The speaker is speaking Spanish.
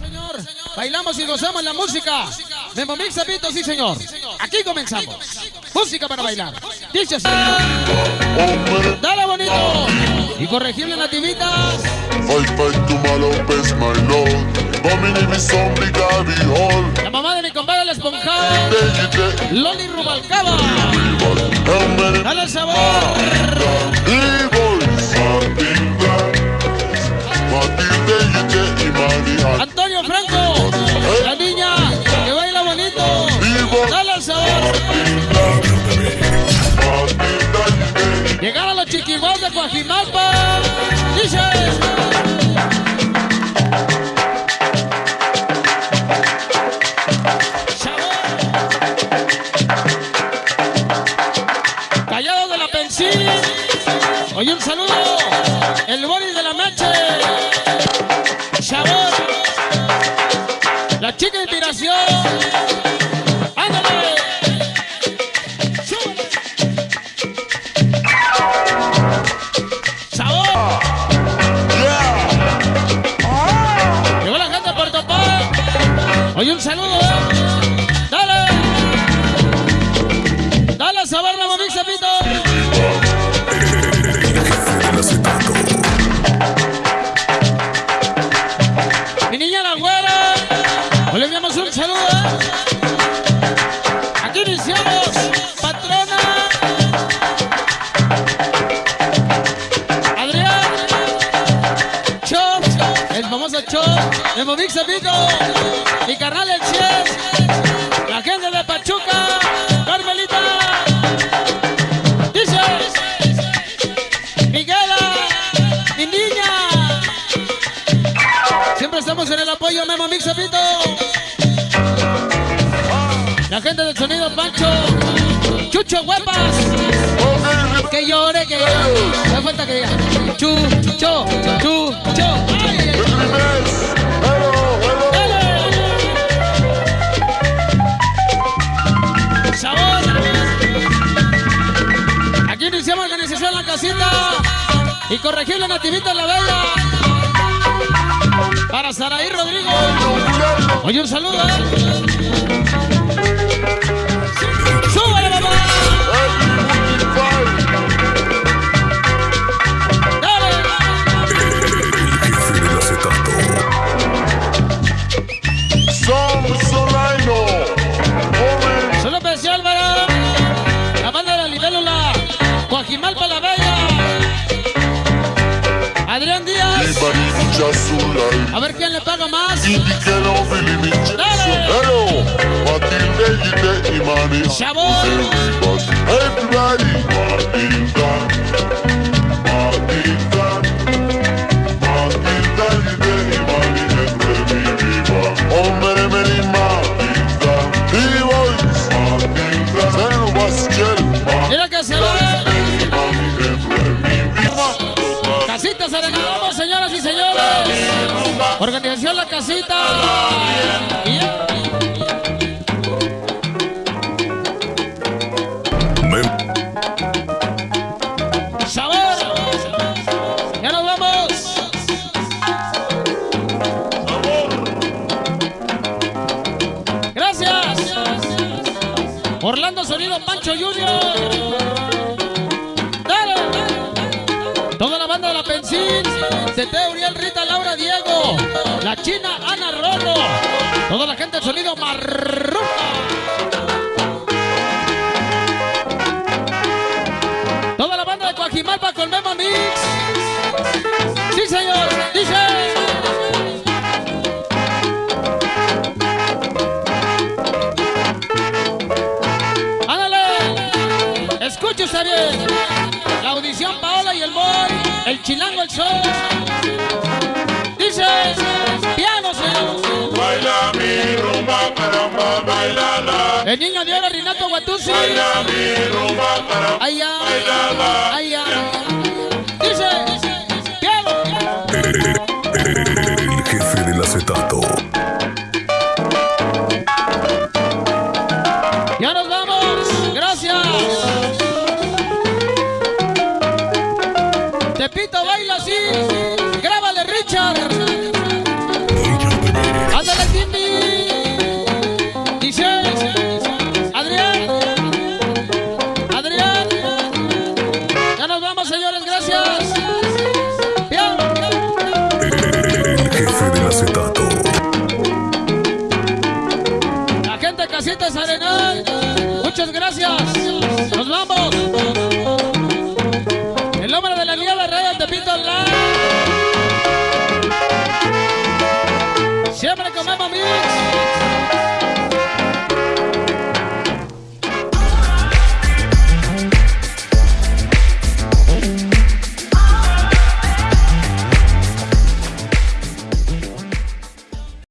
Señor, bailamos y gozamos la música. Memo Mix Zapito, sí señor. Aquí comenzamos. Música para bailar. Dice así. Dale bonito. Y corregible nativitas. La mamá de mi compadre Loli Rubalcaba. Dale sabor. Antonio Franco. La niña que baila bonito. Dale sabor. Llegar a los chiquibos de Coajimalpa. Niña la güera. Hoy le enviamos un saludo. ¿eh? Aquí iniciamos, patrona. Adrián. Chop, el famoso Chop. De Momix Pico. Mi carnal La gente del sonido Pancho. Chucho Huepas. Que llore, que llore. Falta que diga. Chucho, chucho. Aquí iniciamos organización La Casita. Y corregirle nativita en la bella. Para Saraí Rodrigo. Oye, un saludo. ¿eh? ¡Súbale, A ver quién le paga más. Sabor. Everybody, Casita. Yeah. Orlando Sonido Pancho Junior. Toda la banda de la Pensil. Tete Uriel Rita Laura Diego. La China Ana Rolo. Toda la gente del sonido Marruca. Toda la banda de Coajimalpa con Memo Mix. Sí, señor. Dice. Escuche usted bien. Chilango el sol. Dice. Piano, señor. Baila mi rumba, caramba, bailala. El niño de oro, Renato Guatusi. Baila mi rumba, caramba, Thank you.